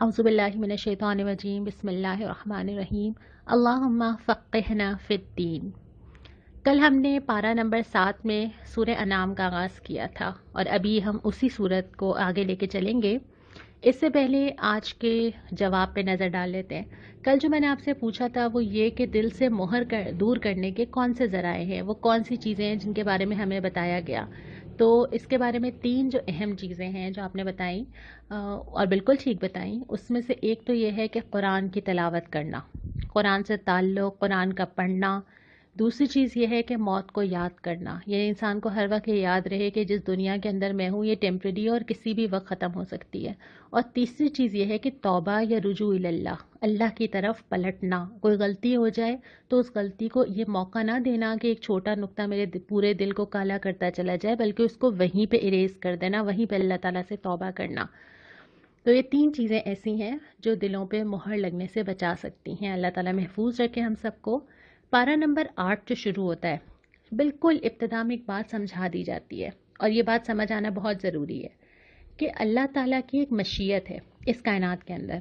اعوذ باللہ من الشیطان الرجیم، بسم اللہ الرحمن الرحیم. اللہم فقہنا فی الدین. کل ہم نے پارہ نمبر سات میں سورہ انعام کا آغاز کیا تھا اور ابھی ہم اسی صورت کو آگے لے کے چلیں گے. اس سے پہلے آج کے جواب پہ نظر ڈال لیتے ہیں. کل جو میں نے آپ سے پوچھا تھا وہ یہ کہ دل سے مہر کر، دور کرنے کے کون سے ذرائع ہیں؟ وہ کون سی چیزیں ہیں جن کے بارے میں ہمیں بتایا گیا؟ تو اس کے بارے میں تین جو اہم چیزیں ہیں جو آپ نے بتائیں اور بالکل ٹھیک بتائیں، اس میں سے ایک تو یہ ہے کہ قرآن کی تلاوت کرنا، قرآن سے تعلق، قرآن کا پڑھنا دوسری چیز یہ ہے کہ موت کو یاد کرنا یہ انسان کو ہر وقت یہ یاد رہے کہ جس دنیا کے اندر میں ہوں، یہ ٹیمپریری اور کسی بھی وقت ختم ہو سکتی ہے۔ اور تیسری چیز یہ ہے کہ توبہ یا رجوع اللہ اللہ کی طرف پلٹنا۔ کوئی غلطی ہو جائے تو اس غلطی کو یہ موقع نہ دینا کہ ایک چھوٹا نقطہ میرے پورے دل کو کالا کرتا چلا جائے، بلکہ اس کو وہیں پہ اریز کر دینا، وہیں پہ اللہ تعالیٰ سے توبہ کرنا۔ تو یہ تین چیزیں ایسی ہیں جو دلوں پہ مہر لگنے سے بچا سکتی ہیں۔ اللہ تعالیٰ محفوظ رکھے ہم سب کو۔ پارہ نمبر آٹھ جو شروع ہوتا ہے، بالکل ابتدا میں ایک بات سمجھا دی جاتی ہے، اور یہ بات سمجھ آنا بہت ضروری ہے کہ اللہ تعالیٰ کی ایک مشیت ہے اس کائنات کے اندر۔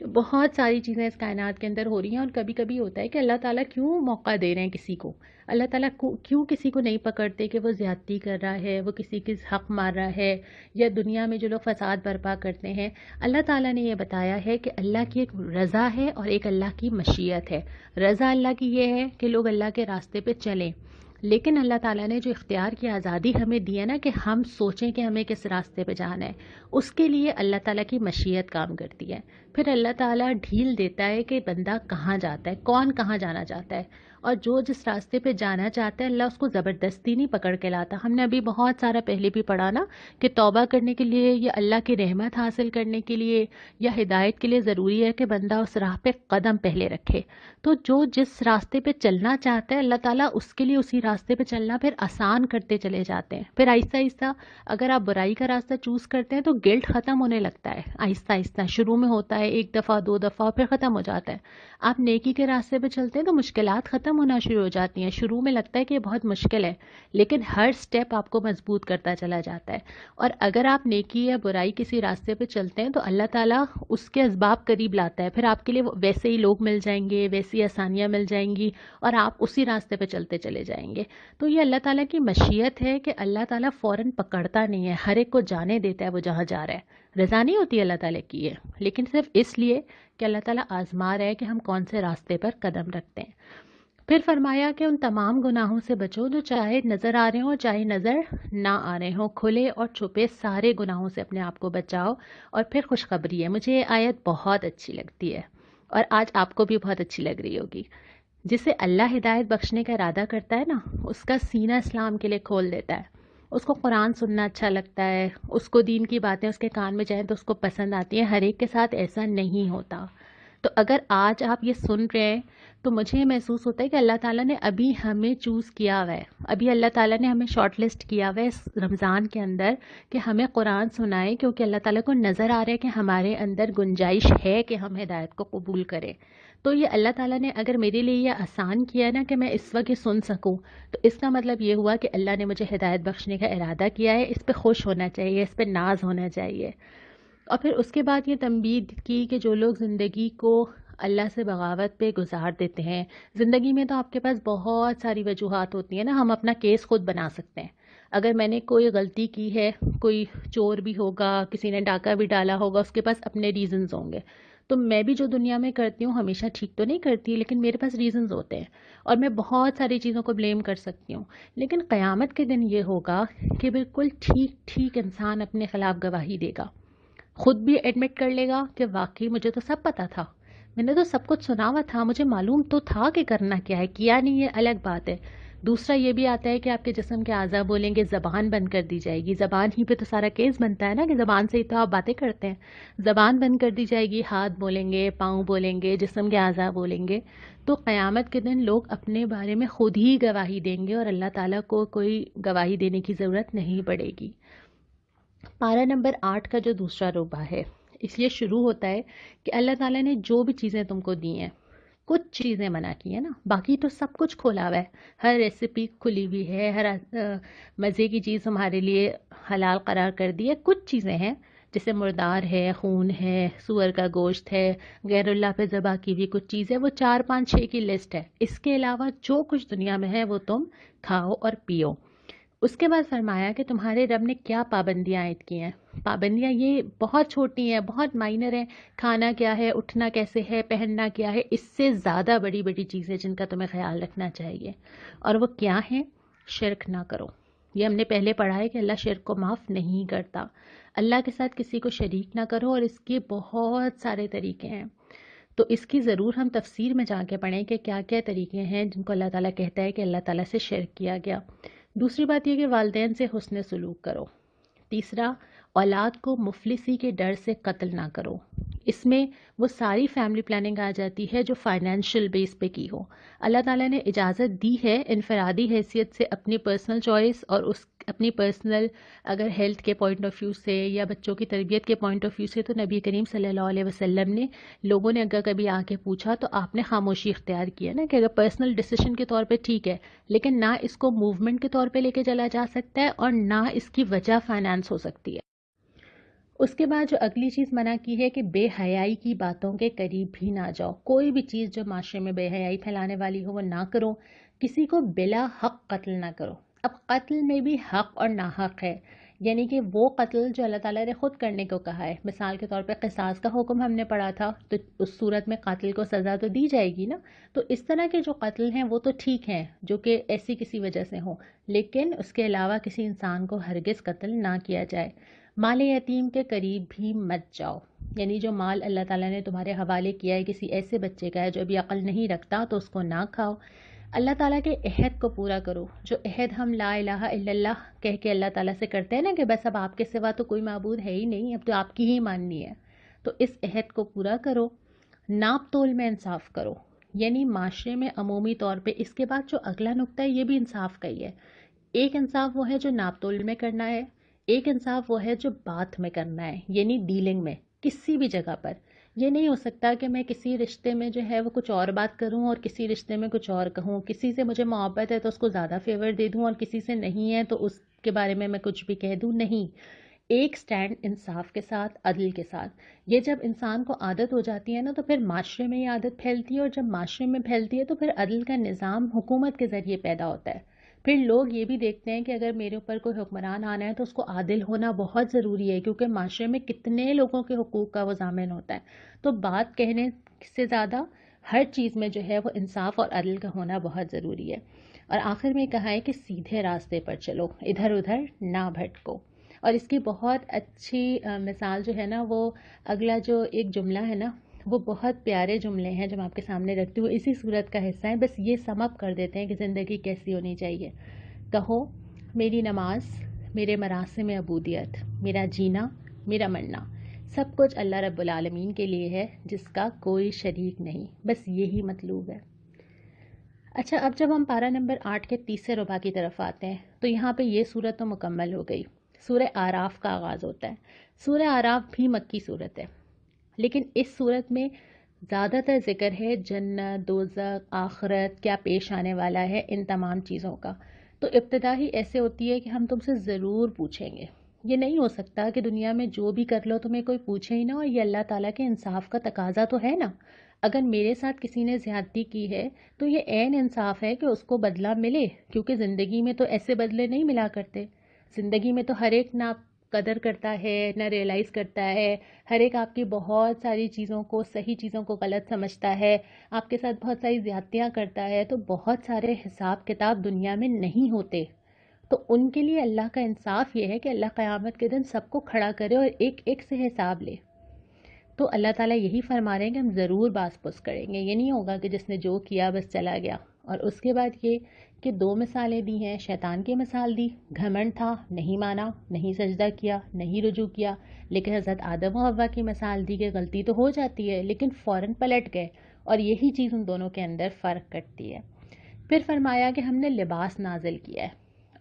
بہت ساری چیزیں اس کائنات کے اندر ہو رہی ہیں اور کبھی کبھی ہوتا ہے کہ اللہ تعالیٰ کیوں موقع دے رہے ہیں کسی کو؟ اللہ تعالیٰ کیوں کسی کو نہیں پکڑتے کہ وہ زیادتی کر رہا ہے، وہ کسی کی حق مار رہا ہے یا دنیا میں جو لوگ فساد برپا کرتے ہیں؟ اللہ تعالیٰ نے یہ بتایا ہے کہ اللہ کی ایک رضا ہے اور ایک اللہ کی مشیت ہے۔ رضا اللہ کی یہ ہے کہ لوگ اللہ کے راستے پہ چلیں۔ لیکن اللہ تعالیٰ نے جو اختیار کی آزادی ہمیں دی ہے نا کہ ہم سوچیں کہ ہمیں کس راستے پہ جانا ہے، اس کے لیے اللہ تعالیٰ کی مشیت کام کرتی ہے۔ پھر اللہ تعالیٰ ڈھیل دیتا ہے کہ بندہ کہاں جاتا ہے، کون کہاں جانا چاہتا ہے۔ اور جو جس راستے پہ جانا چاہتا ہے، اللہ اس کو زبردستی نہیں پکڑ کے لاتا۔ ہم نے ابھی بہت سارا پہلے بھی پڑھا نا کہ توبہ کرنے کے لیے یا اللہ کی رحمت حاصل کرنے کے لیے یا ہدایت کے لیے ضروری ہے کہ بندہ اس راہ پہ قدم پہلے رکھے۔ تو جو جس راستے پہ چلنا چاہتا ہے، اللہ تعالیٰ اس کے لیے اسی راستے پہ چلنا پھر آسان کرتے چلے جاتے ہیں۔ پھر آہستہ آہستہ اگر آپ برائی کا راستہ چوز کرتے ہیں تو گلٹ ختم ہونے لگتا ہے۔ آہستہ آہستہ شروع میں ہوتا ہے ایک دفعہ، دو دفعہ پھر ختم ہو جاتا ہے۔ آپ نیکی کے راستے پہ چلتے ہیں تو مشکلات ختم ہونا شروع ہو جاتی ہیں۔ شروع میں لگتا ہے کہ یہ بہت مشکل ہے، لیکن ہر سٹیپ آپ کو مضبوط کرتا چلا جاتا ہے۔ اور اگر آپ نیکی یا برائی کسی راستے پہ چلتے ہیں تو اللہ تعالیٰ اس کے اسباب قریب لاتا ہے۔ پھر آپ کے لیے ویسے ہی لوگ مل جائیں گے، ویسی آسانیاں مل جائیں گی اور آپ اسی راستے پہ چلتے چلے جائیں گے۔ تو یہ اللہ تعالیٰ کی مشیت ہے کہ اللہ تعالیٰ فوراً پکڑتا نہیں ہے، ہر ایک کو جانے دیتا ہے وہ جہاں جا رہا ہے۔ رضا نہیں ہوتی اللہ تعالیٰ کی ہے لیکن صرف اس لیے کہ اللہ تعالیٰ آزما رہا ہے کہ ہم کون سے راستے پر قدم رکھتے ہیں۔ پھر فرمایا کہ ان تمام گناہوں سے بچو جو چاہے نظر آ رہے ہوں چاہے نظر نہ آ رہے ہوں، کھلے اور چھپے سارے گناہوں سے اپنے آپ کو بچاؤ اور پھر خوشخبری ہے۔ مجھے یہ آیت بہت اچھی لگتی ہے اور آج آپ کو بھی بہت اچھی لگ رہی ہوگی۔ جسے اللہ ہدایت بخشنے کا ارادہ کرتا ہے نا، اس کا سینہ اسلام کے لیے کھول دیتا ہے۔ اس کو قرآن سننا اچھا لگتا ہے، اس کو دین کی باتیں اس کے کان میں جائیں تو اس کو پسند آتی ہیں، ہر ایک کے ساتھ ایسا نہیں ہوتا۔ تو اگر آج آپ یہ سن رہے ہیں تو مجھے محسوس ہوتا ہے کہ اللہ تعالیٰ نے ابھی ہمیں چوز کیا ہوا ہے۔ ابھی اللہ تعالیٰ نے ہمیں شارٹ لسٹ کیا ہوا ہے اس رمضان کے اندر کہ ہمیں قرآن سنائے کیونکہ اللہ تعالیٰ کو نظر آ رہا ہے کہ ہمارے اندر گنجائش ہے کہ ہم ہدایت کو قبول کریں۔ تو یہ اللہ تعالیٰ نے اگر میرے لیے یہ آسان کیا نا کہ میں اس وقت یہ سن سکوں تو اس کا مطلب یہ ہوا کہ اللہ نے مجھے ہدایت بخشنے کا ارادہ کیا ہے، اس پہ خوش ہونا چاہیے، اس پہ ناز ہونا چاہیے۔ اور پھر اس کے بعد یہ تنبید کی کہ جو لوگ زندگی کو اللہ سے بغاوت پہ گزار دیتے ہیں۔ زندگی میں تو آپ کے پاس بہت ساری وجوہات ہوتی ہیں نا، ہم اپنا کیس خود بنا سکتے ہیں۔ اگر میں نے کوئی غلطی کی ہے، کوئی چور بھی ہوگا، کسی نے ڈاکہ بھی ڈالا ہوگا، اس کے پاس اپنے ریزنز ہوں گے۔ تو میں بھی جو دنیا میں کرتی ہوں، ہمیشہ ٹھیک تو نہیں کرتی، لیکن میرے پاس ریزنز ہوتے ہیں۔ اور میں بہت ساری چیزوں کو بلیم کر سکتی ہوں۔ لیکن قیامت کے دن یہ ہوگا کہ بالکل ٹھیک ٹھیک انسان اپنے خلاف گواہی دے گا۔ خود بھی ایڈمٹ کر لے گا کہ واقعی مجھے تو سب پتہ تھا۔ میں نے تو سب کچھ سنا ہوا تھا، مجھے معلوم تو تھا کہ کرنا کیا ہے، کیا نہیں یہ الگ بات ہے۔ دوسرا یہ بھی آتا ہے کہ آپ کے جسم کے اعضاء بولیں گے زبان بند کر دی جائے گی۔ زبان ہی پہ تو سارا کیس بنتا ہے نا کہ زبان سے ہی تو آپ باتیں کرتے ہیں۔ زبان بند کر دی جائے گی، ہاتھ بولیں گے، پاؤں بولیں گے، جسم کے اعضاء بولیں گے۔ تو قیامت کے دن لوگ اپنے بارے میں خود ہی گواہی دیں گے اور اللہ تعالیٰ کو کوئی گواہی دینے کی ضرورت نہیں پڑے گی۔ پارہ نمبر آٹھ کا جو دوسرا روبہ ہے۔ اس لیے شروع ہوتا ہے کہ اللہ تعالیٰ نے جو بھی چیزیں تم کو دی ہیں، کچھ چیزیں منع کی ہیں نا۔ باقی تو سب کچھ کھولا ہوا ہے۔ ہر ریسیپی کھلی ہوئی ہے، ہر مزے کی چیز ہمارے لیے حلال قرار کر دی ہے۔ کچھ چیزیں ہیں، جیسے مردار ہے، خون ہے، سور کا گوشت ہے، غیر اللہ پہ ذبح کی ہوئی کچھ چیزیں، وہ چار پانچ چھ کی لسٹ ہے۔ اس کے علاوہ جو کچھ دنیا میں ہے، وہ تم کھاؤ اور پیو۔ اس کے بعد فرمایا کہ تمہارے رب نے کیا پابندیاں عائد کی ہیں؟ پابندیاں یہ بہت چھوٹی ہیں، بہت مائنر ہیں۔ کھانا کیا ہے، اٹھنا کیسے ہے، پہننا کیا ہے، اس سے زیادہ بڑی بڑی چیزیں جن کا تمہیں خیال رکھنا چاہیے۔ اور وہ کیا ہیں؟ شرک نہ کرو۔ یہ ہم نے پہلے پڑھا ہے کہ اللہ شرک کو معاف نہیں کرتا۔ اللہ کے ساتھ کسی کو شریک نہ کرو اور اس کے بہت سارے طریقے ہیں۔ تو اس کی ضرور ہم تفسیر میں جا کے پڑھیں کہ کیا کیا طریقے ہیں جن کو اللہ تعالیٰ کہتا ہے کہ اللہ تعالیٰ سے شرک کیا گیا۔ دوسری بات یہ کہ والدین سے حسن سلوک کرو۔ تیسرا، اولاد کو مفلسی کے ڈر سے قتل نہ کرو۔ اس میں وہ ساری فیملی پلاننگ آ جاتی ہے جو فائنینشیل بیس پہ کی ہو۔ اللہ تعالیٰ نے اجازت دی ہے، انفرادی حیثیت سے اپنی پرسنل چوائس اور اس اپنی پرسنل اگر ہیلتھ کے پوائنٹ آف ویو سے یا بچوں کی تربیت کے پوائنٹ آف ویو سے تو نبی کریم صلی اللہ علیہ وسلم نے لوگوں نے اگر کبھی آ کے پوچھا تو آپ نے خاموشی اختیار کیا نا کہ اگر پرسنل ڈسیشن کے طور پہ ٹھیک ہے، لیکن نہ اس کو موومنٹ کے طور پہ لے کے چلا جا سکتا ہے اور نہ اس کی وجہ فائنانس ہو سکتی ہے۔ اس کے بعد جو اگلی چیز منع کی ہے کہ بے حیائی کی باتوں کے قریب بھی نہ جاؤ۔ کوئی بھی چیز جو معاشرے میں بے حیائی پھیلانے والی ہو وہ نہ کرو، کسی کو بلا حق قتل نہ کرو۔ اب قتل میں بھی حق اور ناحق ہے۔ یعنی کہ وہ قتل جو اللہ تعالیٰ نے خود کرنے کو کہا ہے۔ مثال کے طور پہ قصاص کا حکم ہم نے پڑھا تھا، تو اس صورت میں قاتل کو سزا تو دی جائے گی نا؟ تو اس طرح کے جو قتل ہیں وہ تو ٹھیک ہیں، جو کہ ایسی کسی وجہ سے ہوں۔ لیکن اس کے علاوہ کسی انسان کو ہرگز قتل نہ کیا جائے۔ مال یتیم کے قریب بھی مت جاؤ۔ یعنی جو مال اللہ تعالیٰ نے تمہارے حوالے کیا ہے، کسی ایسے بچے کا ہے جو ابھی عقل نہیں رکھتا تو اس کو نہ کھاؤ۔ اللہ تعالیٰ کے عہد کو پورا کرو۔ جو عہد ہم لا الہ الا اللہ کہہ کے اللہ تعالیٰ سے کرتے ہیں نا کہ بس اب آپ کے سوا تو کوئی معبود ہے ہی نہیں، اب تو آپ کی ہی ماننی ہے۔ تو اس عہد کو پورا کرو، ناپ تول میں انصاف کرو۔ یعنی معاشرے میں عمومی طور پہ اس کے بعد جو اگلا نقطہ ہے، یہ بھی انصاف کا ہی ہے۔ ایک انصاف وہ ہے جو ناپ تول میں کرنا ہے، ایک انصاف وہ ہے جو بات میں کرنا ہے یعنی ڈیلنگ میں، کسی بھی جگہ پر۔ یہ نہیں ہو سکتا کہ میں کسی رشتے میں جو ہے وہ کچھ اور بات کروں اور کسی رشتے میں کچھ اور کہوں۔ کسی سے مجھے محبت ہے تو اس کو زیادہ فیور دے دوں اور کسی سے نہیں ہے تو اس کے بارے میں میں کچھ بھی کہہ دوں۔ نہیں، ایک سٹینڈ انصاف کے ساتھ، عدل کے ساتھ۔ یہ جب انسان کو عادت ہو جاتی ہے نا تو پھر معاشرے میں یہ عادت پھیلتی ہے اور جب معاشرے میں پھیلتی ہے تو پھر عدل کا نظام حکومت کے ذریعے پیدا ہوتا ہے۔ پھر لوگ یہ بھی دیکھتے ہیں کہ اگر میرے اوپر کوئی حکمران آنا ہے تو اس کو عادل ہونا بہت ضروری ہے، کیونکہ معاشرے میں کتنے لوگوں کے حقوق کا وہ ضامن ہوتا ہے۔ تو بات کہنے سے زیادہ ہر چیز میں جو ہے وہ انصاف اور عدل کا ہونا بہت ضروری ہے۔ اور آخر میں کہا ہے کہ سیدھے راستے پر چلو، ادھر ادھر نہ بھٹکو۔ اور اس کی بہت اچھی مثال جو ہے نا وہ اگلا جو ایک جملہ ہے نا وہ بہت پیارے جملے ہیں جو میں آپ کے سامنے رکھتی ہوں، اسی صورت کا حصہ ہے بس یہ سم اپ کر دیتے ہیں کہ زندگی کیسی ہونی چاہیے۔ کہو، میری نماز، میرے مراسم عبودیت، میرا جینا، میرا مرنا، سب کچھ اللہ رب العالمین کے لیے ہے، جس کا کوئی شریک نہیں۔ بس یہی مطلوب ہے۔ اچھا اب جب ہم پارا نمبر آٹھ کے تیسرے ربا کی طرف آتے ہیں، تو یہاں پہ یہ صورت تو مکمل ہو گئی۔ سورہ آراف کا آغاز ہوتا ہے۔ سورہ آراف بھی مکی صورت ہے۔ لیکن اس صورت میں زیادہ تر ذکر ہے جنت دوزک آخرت، کیا پیش آنے والا ہے، ان تمام چیزوں کا۔ تو ابتدا ہی ایسے ہوتی ہے کہ ہم تم سے ضرور پوچھیں گے۔ یہ نہیں ہو سکتا کہ دنیا میں جو بھی کر لو تمہیں کوئی پوچھے ہی نہ اور یہ اللہ تعالیٰ کے انصاف کا تقاضا تو ہے نا۔ اگر میرے ساتھ کسی نے زیادتی کی ہے تو یہ عین انصاف ہے کہ اس کو بدلہ ملے، کیونکہ زندگی میں تو ایسے بدلے نہیں ملا کرتے۔ زندگی میں تو ہر ایک نہ قدر کرتا ہے، نہ ریئلائز کرتا ہے۔ ہر ایک آپ کی بہت ساری چیزوں کو، صحیح چیزوں کو غلط سمجھتا ہے۔ آپ کے ساتھ بہت ساری زیادتیاں کرتا ہے۔ تو بہت سارے حساب کتاب دنیا میں نہیں ہوتے۔ تو ان کے لیے اللہ کا انصاف یہ ہے کہ اللہ قیامت کے دن سب کو کھڑا کرے اور ایک ایک سے حساب لے۔ تو اللہ تعالیٰ یہی فرما رہے ہیں کہ ہم ضرور باس پوس کریں گے۔ یہ نہیں ہوگا کہ جس نے جو کیا بس چلا گیا۔ اور اس کے بعد یہ کہ دو مثالیں دی ہیں، شیطان کی مثال دی، گھمنڈ تھا، نہیں مانا، نہیں سجدہ کیا، نہیں رجوع کیا، لیکن حضرت آدم و ہوا کی مثال دی کہ غلطی تو ہو جاتی ہے، لیکن فوراً پلٹ گئے اور یہی چیز ان دونوں کے اندر فرق کرتی ہے۔ پھر فرمایا کہ ہم نے لباس نازل کیا ہے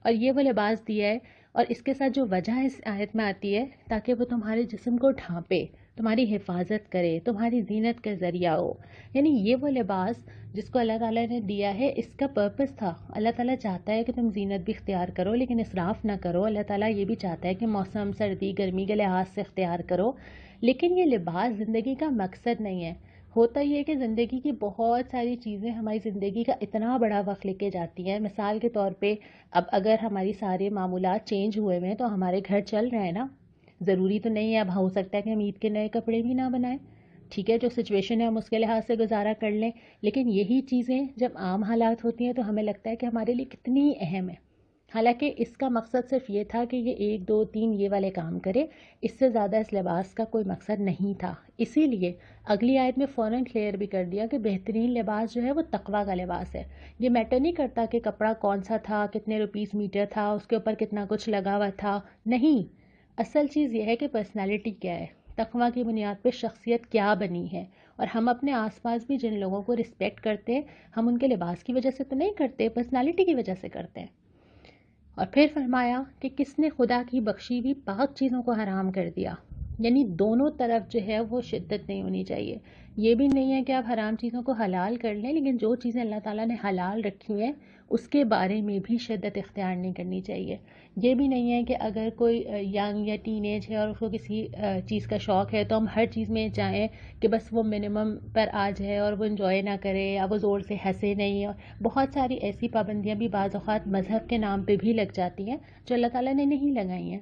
اور یہ وہ لباس دیا ہے اور اس کے ساتھ جو وجہ اس آیت میں آتی ہے تاکہ وہ تمہارے جسم کو ڈھانپے۔ تمہاری حفاظت کرے، تمہاری زینت کا ذریعہ ہو۔ یعنی یہ وہ لباس جس کو اللہ تعالیٰ نے دیا ہے، اس کا پرپس تھا۔ اللہ تعالیٰ چاہتا ہے کہ تم زینت بھی اختیار کرو، لیکن اصراف نہ کرو۔ اللہ تعالیٰ یہ بھی چاہتا ہے کہ موسم، سردی، گرمی کے لحاظ سے اختیار کرو۔ لیکن یہ لباس زندگی کا مقصد نہیں ہے۔ ہوتا یہ ہے کہ زندگی کی بہت ساری چیزیں ہماری زندگی کا اتنا بڑا وقت لے کے جاتی ہیں۔ مثال کے طور پہ، اب اگر ہماری سارے معمولات چینج ہوئے ہوئے ہیں، تو ہمارے گھر چل رہے ہیں نا۔ ضروری تو نہیں ہے، اب ہو سکتا ہے کہ ہم عید کے نئے کپڑے بھی نہ بنائیں۔ ٹھیک ہے، جو سچویشن ہے، ہم اس کے لحاظ سے گزارا کر لیں۔ لیکن یہی چیزیں جب عام حالات ہوتی ہیں تو ہمیں لگتا ہے کہ ہمارے لیے کتنی اہم ہے حالانکہ اس کا مقصد صرف یہ تھا کہ یہ ایک، دو، تین یہ والے کام کرے، اس سے زیادہ اس لباس کا کوئی مقصد نہیں تھا۔ اسی لیے اگلی آیت میں فوراً کلیئر بھی کر دیا کہ بہترین لباس جو ہے وہ تقوا کا لباس ہے۔ یہ میٹر نہیں کرتا کہ کپڑا کون سا تھا، کتنے روپیز میٹر تھا، اس کے اوپر کتنا کچھ لگا ہوا تھا۔ نہیں اصل چیز یہ ہے کہ پرسنالٹی کیا ہے؟ تقوی کی بنیاد پہ شخصیت کیا بنی ہے؟ اور ہم اپنے آس پاس بھی جن لوگوں کو رسپیکٹ کرتے ہیں، ہم ان کے لباس کی وجہ سے تو نہیں کرتے پرسنالٹی کی وجہ سے کرتے ہیں۔ اور پھر فرمایا کہ کس نے خدا کی بخشی ہوئی پاک چیزوں کو حرام کر دیا؟ یعنی دونوں طرف جو ہے وہ شدت نہیں ہونی چاہیے۔ یہ بھی نہیں ہے کہ آپ حرام چیزوں کو حلال کر لیں، لیکن جو چیزیں اللہ تعالیٰ نے حلال رکھی ہیں، اس کے بارے میں بھی شدت اختیار نہیں کرنی چاہیے۔ یہ بھی نہیں ہے کہ اگر کوئی ینگ یا ٹین ایج ہے اور اس کو کسی چیز کا شوق ہے، تو ہم ہر چیز میں چاہیں کہ بس وہ منیمم پر آ جائے اور وہ انجوائے نہ کرے یا وہ زور سے ہنسے نہیں۔ اور بہت ساری ایسی پابندیاں بھی بعض اوقات مذہب کے نام پہ بھی لگ جاتی ہیں جو اللہ تعالیٰ نے نہیں لگائی ہیں۔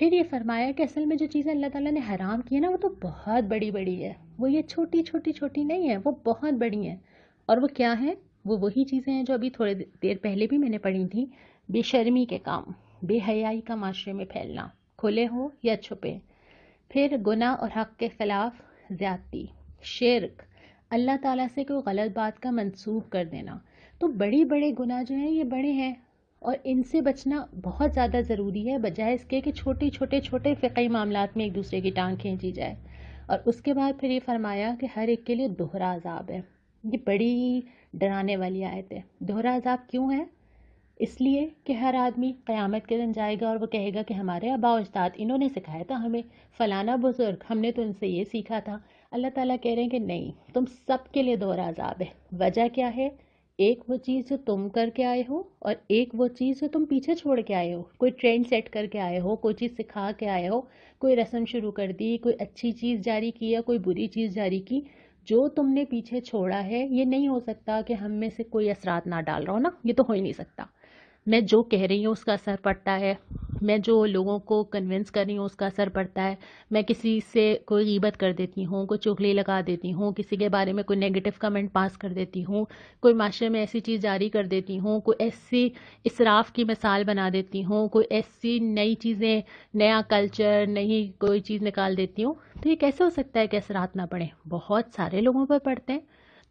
پھر یہ فرمایا کہ اصل میں جو چیزیں اللہ تعالیٰ نے حرام کی ہیں نا، وہ تو بہت بڑی بڑی ہے۔ وہ یہ چھوٹی چھوٹی چھوٹی نہیں ہے وہ بہت بڑی ہیں۔ اور وہ کیا ہیں؟ وہ وہی چیزیں ہیں جو ابھی تھوڑے دیر پہلے بھی میں نے پڑھی تھیں۔ بے شرمی کے کام، بے حیائی کا معاشرے میں پھیلنا، کھلے ہو یا چھپے۔ پھر گناہ اور حق کے خلاف زیادتی، شرک۔ اللہ تعالیٰ سے کوئی غلط بات کا منسوخ کر دینا۔ تو بڑی بڑے گناہ جو ہیں، یہ بڑے ہیں۔ اور ان سے بچنا بہت زیادہ ضروری ہے، بجائے اس کے کہ چھوٹے چھوٹے چھوٹے فقی معاملات میں ایک دوسرے کی ٹانگ کھینچی جائے۔ اور اس کے بعد پھر یہ فرمایا کہ ہر ایک کے لیے دوہرا عذاب ہے۔ یہ بڑی ڈرانے والی آیت ہے۔ دوہرا عذاب کیوں ہے؟ اس لیے کہ ہر آدمی قیامت کے دن جائے گا اور وہ کہے گا کہ ہمارے آبا و اجداد انہوں نے سکھایا تھا ہمیں، فلانا بزرگ ہم نے تو ان سے یہ سیکھا تھا۔ اللہ تعالیٰ کہہ رہے ہیں کہ نہیں، تم سب کے لیے دوہرا عذاب ہے۔ وجہ کیا ہے؟ ایک وہ چیز جو تم کر کے آئے ہو اور ایک وہ چیز جو تم پیچھے چھوڑ کے آئے ہو۔ کوئی ٹرینڈ سیٹ کر کے آئے ہو، کوئی چیز سکھا کے آئے ہو، کوئی رسم شروع کر دی، کوئی اچھی چیز جاری کی یا کوئی بری چیز جاری کی، جو تم نے پیچھے چھوڑا ہے، یہ نہیں ہو سکتا کہ ہم میں سے کوئی اثرات نہ ڈال رہا ہو نا، یہ تو ہو ہی نہیں سکتا۔ میں جو کہہ رہی ہوں، اس کا اثر پڑتا ہے۔ میں جو لوگوں کو کنونس کر رہی ہوں، اس کا اثر پڑتا ہے، میں کسی سے کوئی غیبت کر دیتی ہوں، کوئی چغلی لگا دیتی ہوں، کسی کے بارے میں کوئی نگیٹو کمنٹ پاس کر دیتی ہوں، کوئی معاشرے میں ایسی چیز جاری کر دیتی ہوں، کوئی ایسی اصراف کی مثال بنا دیتی ہوں، کوئی ایسی نئی چیزیں، نیا کلچر نئی کوئی چیز نکال دیتی ہوں۔ تو یہ کیسے ہو سکتا ہے کہ اثرات نہ پڑیں؟ بہت سارے لوگوں پر پڑتے ہیں۔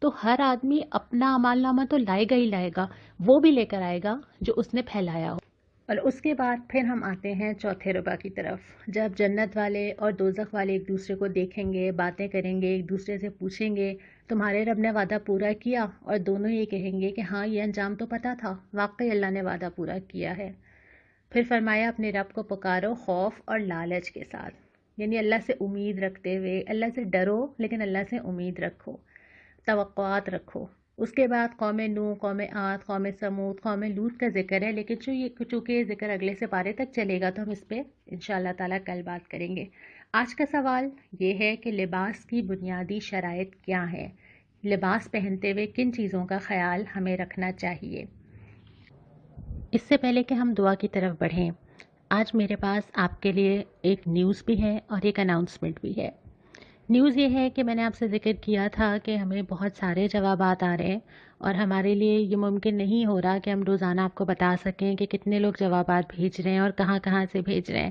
تو ہر آدمی اپنا عمال نامہ تو لائے گا ہی لائے گا، وہ بھی لے کر آئے گا جو اس نے پھیلایا ہو۔ اور اس کے بعد پھر ہم آتے ہیں چوتھے ربا کی طرف۔ جب جنت والے اور دوزخ والے ایک دوسرے کو دیکھیں گے، باتیں کریں گے، ایک دوسرے سے پوچھیں گے، تمہارے رب نے وعدہ پورا کیا؟ اور دونوں یہ کہیں گے کہ ہاں یہ انجام تو پتہ تھا، واقعی اللہ نے وعدہ پورا کیا ہے۔ پھر فرمایا، اپنے رب کو پکارو خوف اور لالچ کے ساتھ۔ یعنی اللہ سے امید رکھتے ہوئے، اللہ سے ڈرو، لیکن اللہ سے امید رکھو، توقعات رکھو۔ اس کے بعد قوم نو قوم آت قوم سمود قوم لوت کا ذکر ہے، لیکن جو یہ چونکہ یہ ذکر اگلے سے پارے تک چلے گا، تو ہم اس پہ ان شاء اللہ تعالیٰ کل بات کریں گے۔ آج کا سوال یہ ہے کہ لباس کی بنیادی شرائط کیا ہے لباس پہنتے ہوئے کن چیزوں کا خیال ہمیں رکھنا چاہیے؟ اس سے پہلے کہ ہم دعا کی طرف بڑھیں، آج میرے پاس آپ کے لیے ایک نیوز بھی ہے اور ایک اناؤنسمنٹ بھی ہے۔ نیوز یہ ہے کہ میں نے آپ سے ذکر کیا تھا کہ ہمیں بہت سارے جوابات آ رہے ہیں اور ہمارے لیے یہ ممکن نہیں ہو رہا کہ ہم روزانہ آپ کو بتا سکیں کہ کتنے لوگ جوابات بھیج رہے ہیں اور کہاں کہاں سے بھیج رہے ہیں۔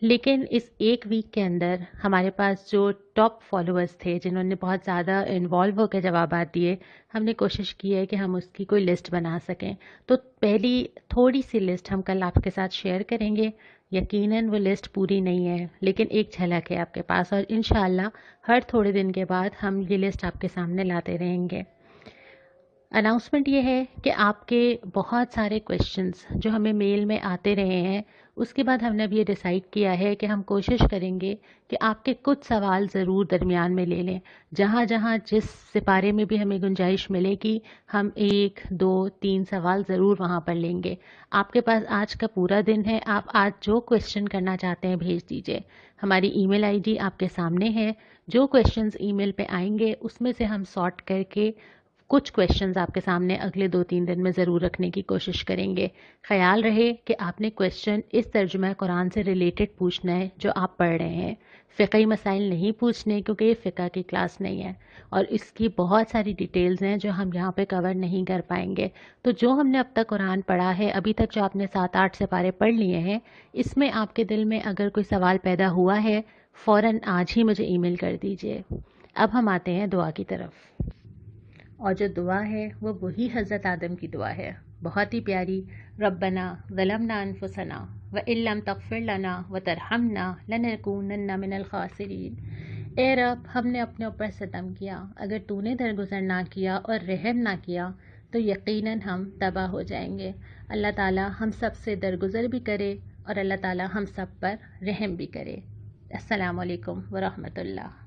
لیکن اس ایک ویک کے اندر ہمارے پاس جو ٹاپ فالوورس تھے، جنہوں نے بہت زیادہ انوالو ہو کے جوابات دیے، ہم نے کوشش کی ہے کہ ہم اس کی کوئی لسٹ بنا سکیں۔ تو پہلی تھوڑی سی لسٹ ہم کل آپ کے ساتھ شیئر کریں گے۔ یقیناً وہ لسٹ پوری نہیں ہے، لیکن ایک جھلک ہے آپ کے پاس اور انشاءاللہ ہر تھوڑے دن کے بعد ہم یہ لسٹ آپ کے سامنے لاتے رہیں گے۔ اناؤنسمنٹ یہ ہے کہ آپ کے بہت سارے کوشچنس جو ہمیں میل میں آتے رہے ہیں، اس کے بعد ہم نے اب یہ ڈیسائیڈ کیا ہے کہ ہم کوشش کریں گے کہ آپ کے کچھ سوال ضرور درمیان میں لے لیں۔ جہاں جہاں جس سپارے میں بھی ہمیں گنجائش ملے گی، ہم ایک، دو، تین سوال ضرور وہاں پر لیں گے۔ آپ کے پاس آج کا پورا دن ہے، آپ آج جو کوشچن کرنا چاہتے ہیں بھیج دیجیے۔ ہماری ای میل آئی ڈی آپ کے سامنے ہے۔ جو کوشچنز ای میل پہ آئیں گے، اس میں سے ہم سارٹ کر کے کچھ کوشچنز آپ کے سامنے اگلے دو تین دن میں ضرور رکھنے کی کوشش کریں گے۔ خیال رہے کہ آپ نے کوشچن اس ترجمہ قرآن سے ریلیٹڈ پوچھنا ہے جو آپ پڑھ رہے ہیں۔ فقہی مسائل نہیں پوچھنے کیونکہ یہ فقہ کی کلاس نہیں ہے۔ اور اس کی بہت ساری ڈیٹیلز ہیں جو ہم یہاں پہ کور نہیں کر پائیں گے۔ تو جو ہم نے اب تک قرآن پڑھا ہے، ابھی تک جو آپ نے سات آٹھ سپارے پڑھ لیے ہیں، اس میں آپ کے دل میں اگر کوئی سوال پیدا ہوا ہے، فوراً آج ہی مجھے ای میل کر دیجیے۔ اب ہم آتے ہیں دعا کی طرف۔ اور جو دعا ہے وہ وہی حضرت آدم کی دعا ہے۔ بہت ہی پیاری۔ ربنا ظلمنا انفسنا و علم تغفر لنا و ترحمنا لنکونن من الخاسرین۔ اے رب، ہم نے اپنے اوپر ستم کیا۔ اگر تو نے درگزر نہ کیا اور رحم نہ کیا، تو یقیناً ہم تباہ ہو جائیں گے۔ اللہ تعالی ہم سب سے درگزر بھی کرے اور اللہ تعالی ہم سب پر رحم بھی کرے۔ السلام علیکم ورحمۃ اللہ۔